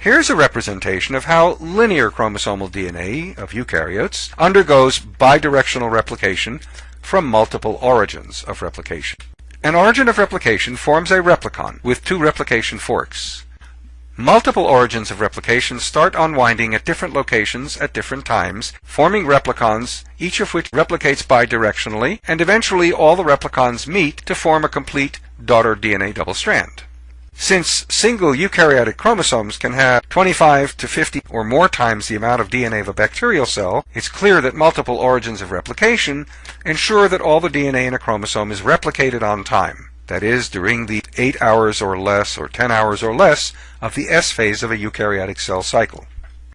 Here's a representation of how linear chromosomal DNA of eukaryotes undergoes bidirectional replication from multiple origins of replication. An origin of replication forms a replicon with two replication forks. Multiple origins of replication start unwinding at different locations at different times, forming replicons, each of which replicates bidirectionally, and eventually all the replicons meet to form a complete daughter DNA double strand. Since single eukaryotic chromosomes can have 25 to 50 or more times the amount of DNA of a bacterial cell, it's clear that multiple origins of replication ensure that all the DNA in a chromosome is replicated on time that is, during the 8 hours or less or 10 hours or less of the S phase of a eukaryotic cell cycle.